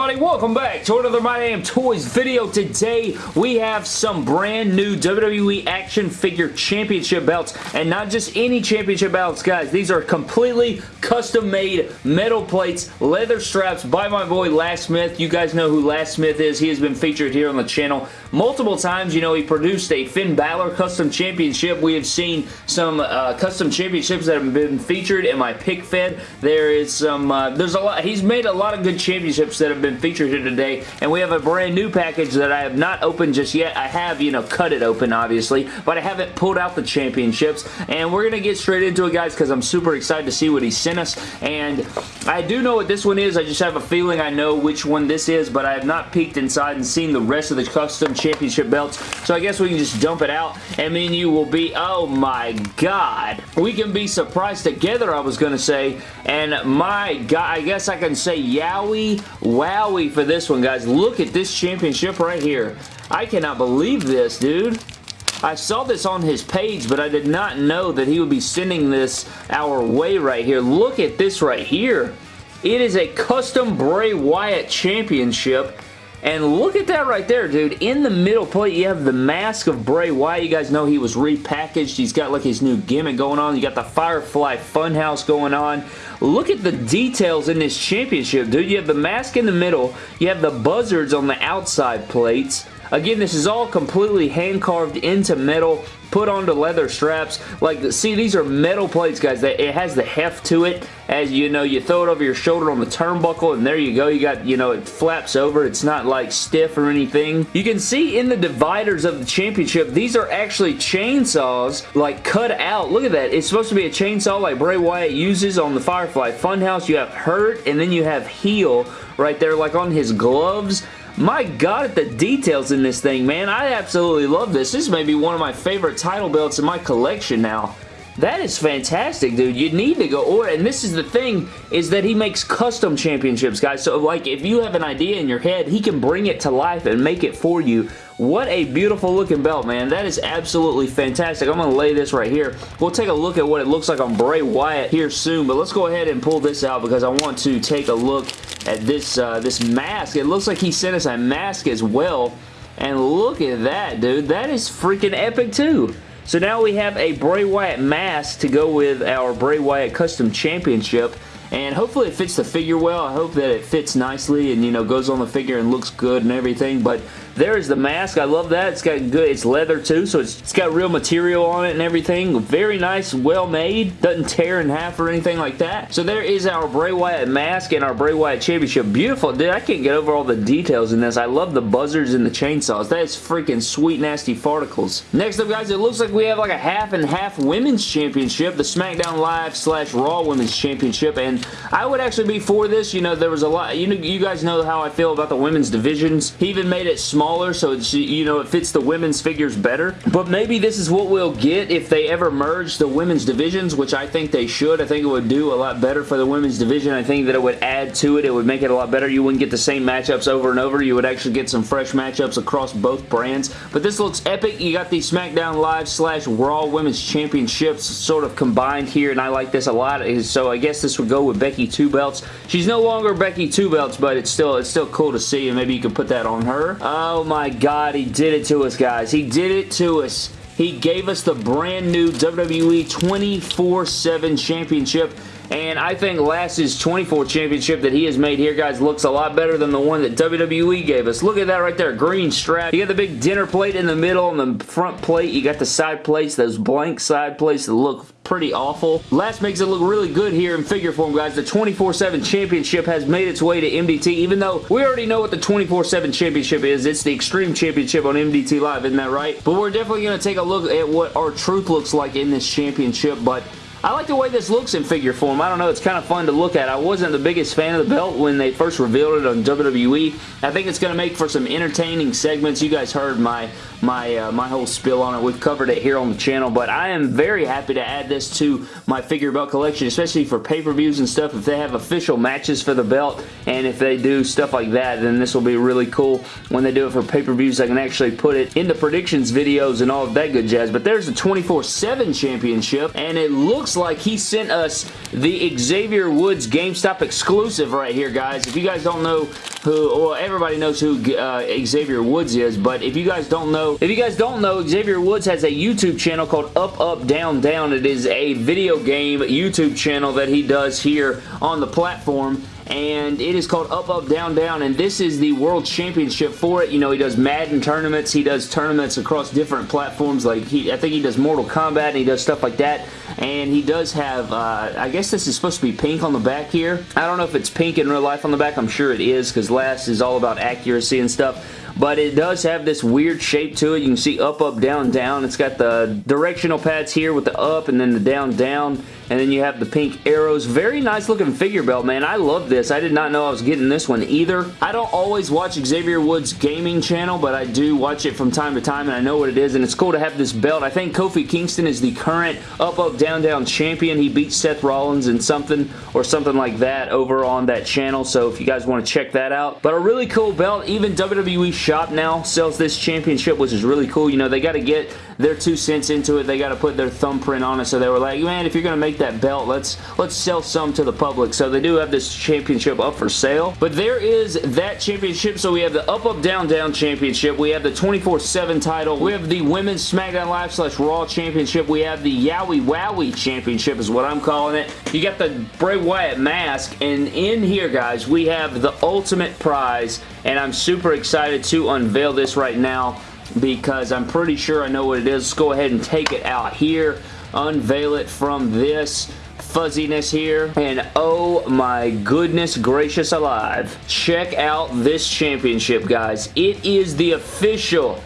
everybody? Welcome back to another My Damn Toys video. Today, we have some brand new WWE Action Figure Championship belts, and not just any championship belts, guys. These are completely custom-made metal plates, leather straps by my boy Last Smith. You guys know who Last Smith is. He has been featured here on the channel multiple times. You know, he produced a Finn Balor Custom Championship. We have seen some uh, custom championships that have been featured in my pick fed. There is some, uh, there's a lot, he's made a lot of good championships that have been featured here today, and we have a brand new package that I have not opened just yet. I have, you know, cut it open, obviously, but I haven't pulled out the championships, and we're going to get straight into it, guys, because I'm super excited to see what he sent us, and I do know what this one is. I just have a feeling I know which one this is, but I have not peeked inside and seen the rest of the custom championship belts, so I guess we can just dump it out, and and you will be, oh my god, we can be surprised together, I was going to say, and my god, I guess I can say yowie, wowie for this one, guys. Look at this championship right here. I cannot believe this, dude. I saw this on his page, but I did not know that he would be sending this our way right here. Look at this right here. It is a custom Bray Wyatt championship. And look at that right there, dude. In the middle plate, you have the mask of Bray Wyatt. You guys know he was repackaged. He's got like his new gimmick going on. You got the Firefly Funhouse going on. Look at the details in this championship, dude. You have the mask in the middle. You have the buzzards on the outside plates. Again, this is all completely hand-carved into metal put onto leather straps. Like, see, these are metal plates, guys. It has the heft to it. As you know, you throw it over your shoulder on the turnbuckle, and there you go. You got, you know, it flaps over. It's not, like, stiff or anything. You can see in the dividers of the championship, these are actually chainsaws, like, cut out. Look at that. It's supposed to be a chainsaw like Bray Wyatt uses on the Firefly Funhouse. You have Hurt, and then you have Heal right there, like on his gloves. My god, the details in this thing, man. I absolutely love this. This may be one of my favorite title belts in my collection now. That is fantastic, dude. You need to go order. And this is the thing, is that he makes custom championships, guys. So, like, if you have an idea in your head, he can bring it to life and make it for you. What a beautiful looking belt, man. That is absolutely fantastic. I'm going to lay this right here. We'll take a look at what it looks like on Bray Wyatt here soon, but let's go ahead and pull this out because I want to take a look at this, uh, this mask. It looks like he sent us a mask as well. And look at that, dude. That is freaking epic, too. So now we have a Bray Wyatt mask to go with our Bray Wyatt Custom Championship and hopefully it fits the figure well. I hope that it fits nicely and, you know, goes on the figure and looks good and everything, but there's the mask. I love that. It's got good, it's leather too, so it's, it's got real material on it and everything. Very nice, well made. Doesn't tear in half or anything like that. So there is our Bray Wyatt mask and our Bray Wyatt Championship. Beautiful. Dude, I can't get over all the details in this. I love the buzzards and the chainsaws. That is freaking sweet, nasty farticles. Next up, guys, it looks like we have like a half and half Women's Championship, the SmackDown Live slash Raw Women's Championship, and I would actually be for this. You know, there was a lot, you know, you guys know how I feel about the women's divisions. He even made it small smaller so it's, you know it fits the women's figures better. But maybe this is what we'll get if they ever merge the women's divisions which I think they should. I think it would do a lot better for the women's division. I think that it would add to it. It would make it a lot better. You wouldn't get the same matchups over and over. You would actually get some fresh matchups across both brands. But this looks epic. You got the SmackDown Live slash Raw Women's Championships sort of combined here and I like this a lot. So I guess this would go with Becky Two Belts. She's no longer Becky Two Belts but it's still it's still cool to see and maybe you could put that on her. Uh, Oh my god, he did it to us, guys. He did it to us. He gave us the brand new WWE 24-7 Championship and I think Last's 24 championship that he has made here, guys, looks a lot better than the one that WWE gave us. Look at that right there. Green strap. You got the big dinner plate in the middle on the front plate. You got the side plates, those blank side plates that look pretty awful. Last makes it look really good here in figure form, guys. The 24-7 championship has made its way to MDT, even though we already know what the 24-7 championship is. It's the Extreme Championship on MDT Live, isn't that right? But we're definitely going to take a look at what R-Truth looks like in this championship, but I like the way this looks in figure form. I don't know, it's kind of fun to look at. I wasn't the biggest fan of the belt when they first revealed it on WWE. I think it's going to make for some entertaining segments. You guys heard my my uh, my whole spill on it. We've covered it here on the channel, but I am very happy to add this to my figure belt collection, especially for pay-per-views and stuff. If they have official matches for the belt, and if they do stuff like that, then this will be really cool. When they do it for pay-per-views, I can actually put it in the predictions videos and all of that good jazz. But there's the 24-7 championship, and it looks like he sent us the Xavier Woods GameStop exclusive right here, guys. If you guys don't know who, well, everybody knows who uh, Xavier Woods is, but if you guys don't know, if you guys don't know, Xavier Woods has a YouTube channel called Up, Up, Down, Down. It is a video game YouTube channel that he does here on the platform and it is called Up Up Down Down and this is the World Championship for it. You know, he does Madden tournaments. He does tournaments across different platforms like he, I think he does Mortal Kombat and he does stuff like that and he does have, uh, I guess this is supposed to be pink on the back here. I don't know if it's pink in real life on the back. I'm sure it is because last is all about accuracy and stuff but it does have this weird shape to it. You can see up, up, down, down. It's got the directional pads here with the up and then the down, down and then you have the pink arrows. Very nice looking figure belt, man. I love this. I did not know I was getting this one either. I don't always watch Xavier Woods gaming channel, but I do watch it from time to time, and I know what it is, and it's cool to have this belt. I think Kofi Kingston is the current up, up, down, down champion. He beat Seth Rollins in something or something like that over on that channel, so if you guys want to check that out. But a really cool belt. Even WWE Shop now sells this championship, which is really cool. You know, they got to get their two cents into it. They got to put their thumbprint on it, so they were like, man, if you're going to make that belt. Let's let's sell some to the public. So they do have this championship up for sale. But there is that championship. So we have the Up Up Down Down championship. We have the 24-7 title. We have the Women's SmackDown Live slash Raw championship. We have the Yowie Wowie championship is what I'm calling it. You got the Bray Wyatt mask. And in here, guys, we have the ultimate prize. And I'm super excited to unveil this right now because I'm pretty sure I know what it is. Let's go ahead and take it out here unveil it from this fuzziness here and oh my goodness gracious alive check out this championship guys it is the official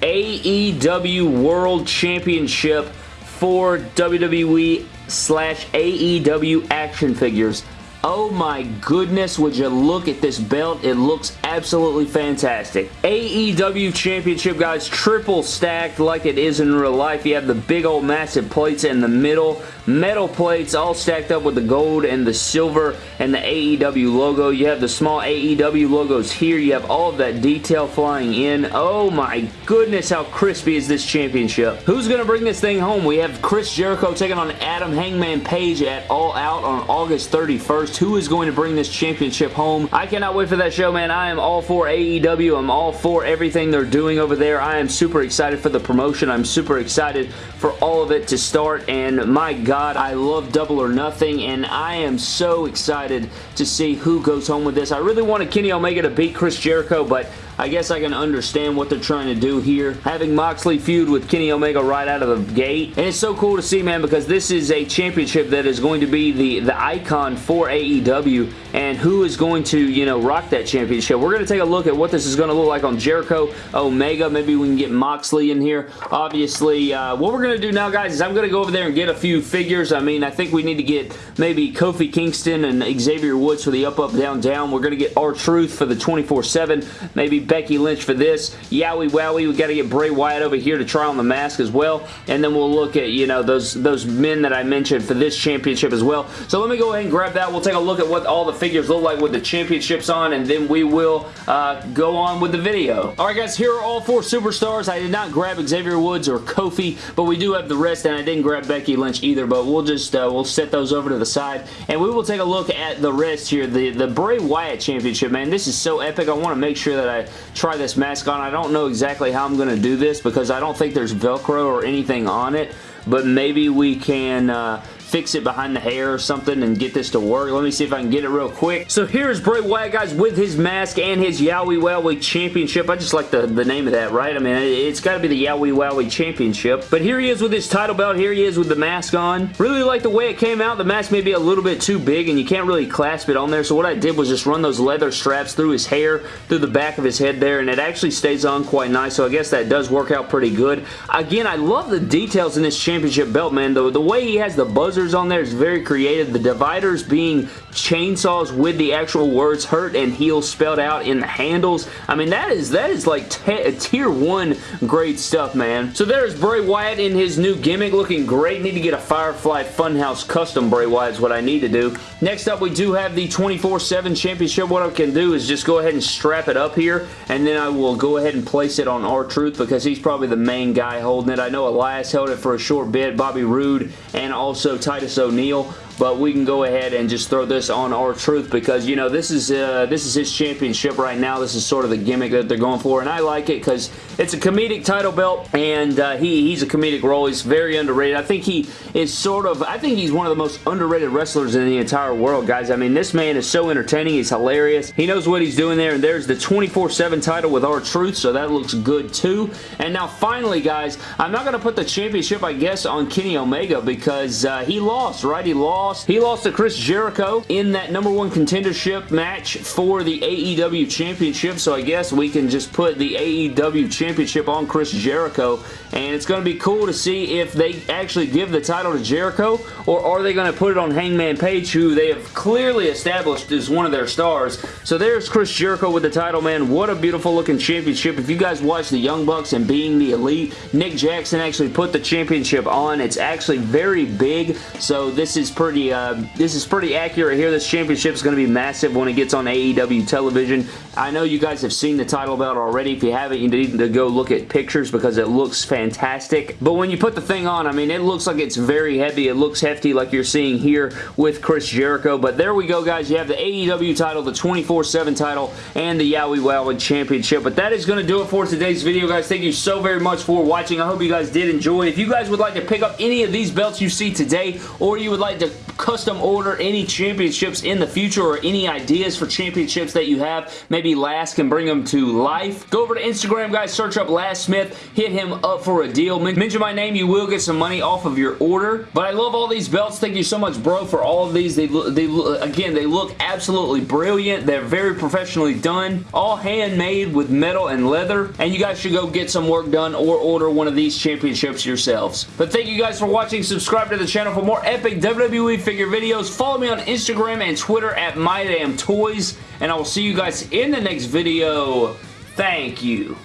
AEW World Championship for WWE slash AEW action figures Oh my goodness, would you look at this belt? It looks absolutely fantastic. AEW Championship, guys, triple stacked like it is in real life. You have the big old massive plates in the middle metal plates all stacked up with the gold and the silver and the AEW logo. You have the small AEW logos here. You have all of that detail flying in. Oh my goodness, how crispy is this championship. Who's going to bring this thing home? We have Chris Jericho taking on Adam Hangman Page at All Out on August 31st. Who is going to bring this championship home? I cannot wait for that show, man. I am all for AEW. I'm all for everything they're doing over there. I am super excited for the promotion. I'm super excited for all of it to start, and my God, I love Double or Nothing, and I am so excited to see who goes home with this. I really wanted Kenny Omega to beat Chris Jericho, but I guess I can understand what they're trying to do here. Having Moxley feud with Kenny Omega right out of the gate. And it's so cool to see, man, because this is a championship that is going to be the, the icon for AEW who is going to, you know, rock that championship. We're going to take a look at what this is going to look like on Jericho, Omega. Maybe we can get Moxley in here. Obviously, uh, what we're going to do now, guys, is I'm going to go over there and get a few figures. I mean, I think we need to get maybe Kofi Kingston and Xavier Woods for the up, up, down, down. We're going to get R-Truth for the 24-7. Maybe Becky Lynch for this. Yowie Wowie, we got to get Bray Wyatt over here to try on the mask as well. And then we'll look at, you know, those, those men that I mentioned for this championship as well. So let me go ahead and grab that. We'll take a look at what all the figures look like with the championships on, and then we will uh, go on with the video. Alright guys, here are all four superstars. I did not grab Xavier Woods or Kofi, but we do have the rest, and I didn't grab Becky Lynch either, but we'll just, uh, we'll set those over to the side, and we will take a look at the rest here. The, the Bray Wyatt Championship, man, this is so epic. I want to make sure that I try this mask on. I don't know exactly how I'm going to do this because I don't think there's Velcro or anything on it, but maybe we can uh, fix it behind the hair or something and get this to work. Let me see if I can get it real quick. So here's Bray Wyatt, guys, with his mask and his Yowie Wowie Championship. I just like the, the name of that, right? I mean, it's got to be the Yowie Wowie Championship. But here he is with his title belt. Here he is with the mask on. Really like the way it came out. The mask may be a little bit too big and you can't really clasp it on there. So what I did was just run those leather straps through his hair, through the back of his head there, and it actually stays on quite nice. So I guess that does work out pretty good. Again, I love the details in this championship belt, man. The, the way he has the buzzers on there is very creative. The dividers being chainsaws with the actual words hurt and heal spelled out in the handles. I mean, that is that is like uh, tier 1 great stuff, man. So there's Bray Wyatt in his new gimmick looking great. Need to get a Firefly Funhouse custom Bray Wyatt is what I need to do. Next up, we do have the 24-7 Championship. What I can do is just go ahead and strap it up here, and then I will go ahead and place it on R-Truth because he's probably the main guy holding it. I know Elias held it for a short bit, Bobby Roode, and also Titus O'Neil but we can go ahead and just throw this on R-Truth because, you know, this is uh, this is his championship right now. This is sort of the gimmick that they're going for, and I like it because it's a comedic title belt, and uh, he, he's a comedic role. He's very underrated. I think he is sort of, I think he's one of the most underrated wrestlers in the entire world, guys. I mean, this man is so entertaining. He's hilarious. He knows what he's doing there, and there's the 24-7 title with R-Truth, so that looks good too. And now, finally, guys, I'm not to put the championship, I guess, on Kenny Omega because uh, he lost, right? He lost lost. He lost to Chris Jericho in that number one contendership match for the AEW Championship, so I guess we can just put the AEW Championship on Chris Jericho, and it's going to be cool to see if they actually give the title to Jericho, or are they going to put it on Hangman Page, who they have clearly established as one of their stars. So there's Chris Jericho with the title, man. What a beautiful looking championship. If you guys watch the Young Bucks and Being the Elite, Nick Jackson actually put the championship on. It's actually very big, so this is pretty pretty, uh, this is pretty accurate here. This championship is going to be massive when it gets on AEW television. I know you guys have seen the title belt already. If you haven't, you need to go look at pictures because it looks fantastic. But when you put the thing on, I mean, it looks like it's very heavy. It looks hefty like you're seeing here with Chris Jericho. But there we go, guys. You have the AEW title, the 24-7 title, and the Yowie Wowie Championship. But that is going to do it for today's video, guys. Thank you so very much for watching. I hope you guys did enjoy. If you guys would like to pick up any of these belts you see today, or you would like to custom order any championships in the future or any ideas for championships that you have, maybe Last can bring them to life. Go over to Instagram, guys. Search up Last Smith. Hit him up for a deal. Mention my name. You will get some money off of your order. But I love all these belts. Thank you so much, bro, for all of these. They, they Again, they look absolutely brilliant. They're very professionally done. All handmade with metal and leather. And you guys should go get some work done or order one of these championships yourselves. But thank you guys for watching. Subscribe to the channel for more epic WWE figure videos. Follow me on Instagram and Twitter at MyDamnToys, and I will see you guys in the next video. Thank you.